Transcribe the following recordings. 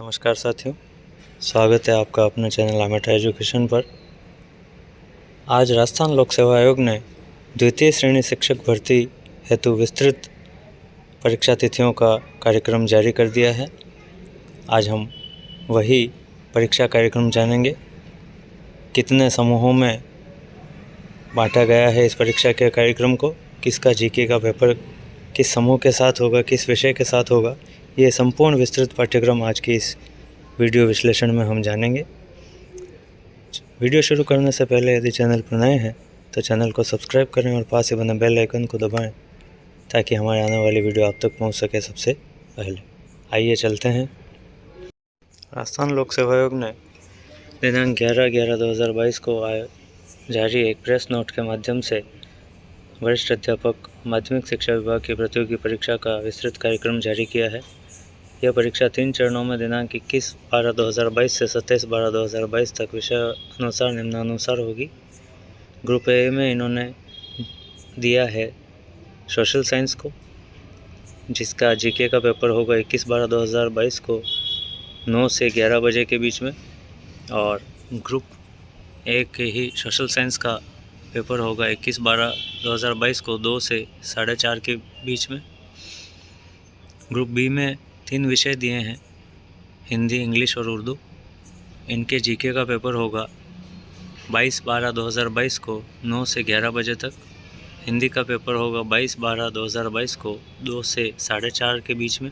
नमस्कार साथियों, स्वागत है आपका अपने चैनल आमेटा एजुकेशन पर। आज राजस्थान लोक सेवा आयोग ने द्वितीय श्रेणी शिक्षक भर्ती हेतु विस्तृत परीक्षा तिथियों का कार्यक्रम जारी कर दिया है। आज हम वही परीक्षा कार्यक्रम जानेंगे। कितने समूहों में बांटा गया है इस परीक्षा के कार्यक्रम को, किसका जीके का पेपर किस समूह के साथ होगा, किस विषय के साथ होगा ये संपूर्ण विस्तृत पाठ्यक्रम आज की इस वीडियो विश्लेषण में हम जानेंगे। वीडियो शुरू करने से पहले यदि चैनल पर नए हैं तो चैनल को सब्सक्राइब करें और पास ही बने बेल आइकन को दबाएँ, ताकि हमारे आने वाली वीडियो आप तक पहुँच सके सबसे पहले। आइए चलते हैं। राजस्थान लोक सेवा आयोग ने दिनांक ग्यारह ग्यारह दो हज़ार बाईस को जारी एक प्रेस नोट के माध्यम से वरिष्ठ अध्यापक, माध्यमिक शिक्षा विभाग की प्रतियोगी परीक्षा का विस्तृत कार्यक्रम जारी किया है। यह परीक्षा तीन चरणों में दिनांक इक्कीस बारह दो हज़ार बाईस से सत्ताईस बारह दो हज़ार बाईस तक विषय अनुसार निम्नानुसार होगी। ग्रुप ए में इन्होंने दिया है सोशल साइंस को, जिसका जीके का पेपर होगा इक्कीस बारह दो हज़ार बाईस को नौ से ग्यारह बजे के बीच में, और ग्रुप ए के ही सोशल साइंस का पेपर होगा इक्कीस बारह दो हज़ार बाईस को दो से साढ़े चार के बीच में। ग्रुप बी में तीन विषय दिए हैं, हिंदी, इंग्लिश और उर्दू। इनके जीके का पेपर होगा बाईस बारह दो हज़ार बाईस को नौ से ग्यारह बजे तक। हिंदी का पेपर होगा बाईस बारह दो हज़ार बाईस को दो से साढ़े चार के बीच में।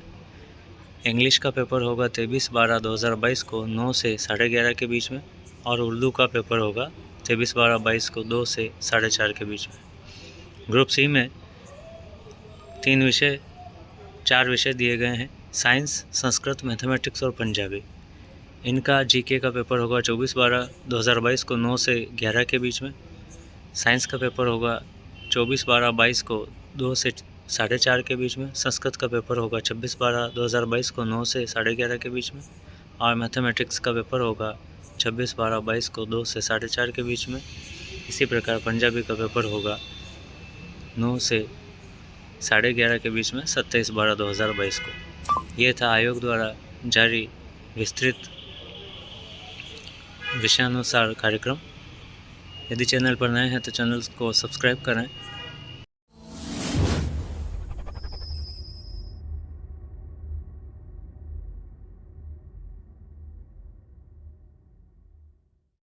इंग्लिश का पेपर होगा तेईस बारह दो हज़ार बाईस को नौ से साढ़े ग्यारह के बीच में और उर्दू का पेपर होगा तेईस बारह बाईस को दो से साढ़े चार के बीच में। ग्रुप सी में तीन विषय, चार विषय दिए गए हैं। साइंस, संस्कृत, मैथमेटिक्स और पंजाबी। इनका जीके का पेपर होगा चौबीस बारह दो हज़ार बाईस को नौ से ग्यारह के बीच में। साइंस का पेपर होगा चौबीस बारह बाईस को दो से साढ़े चार के बीच में। संस्कृत का पेपर होगा छब्बीस बारह दो हज़ार बाईस को नौ से साढ़े ग्यारह के बीच में। और मैथमेटिक्स का पेपर होगा छब्बीस बारह बाईस को दो से साढ़े चार के बीच में। इसी प्रकार पंजाबी का पेपर होगा नौ से साढ़े ग्यारह के बीच में, सत्ताईस बारह दो हज़ार बाईस को। ये था आयोग द्वारा जारी विस्तृत विषयानुसार कार्यक्रम। यदि चैनल पर नए हैं तो चैनल को सब्सक्राइब करें।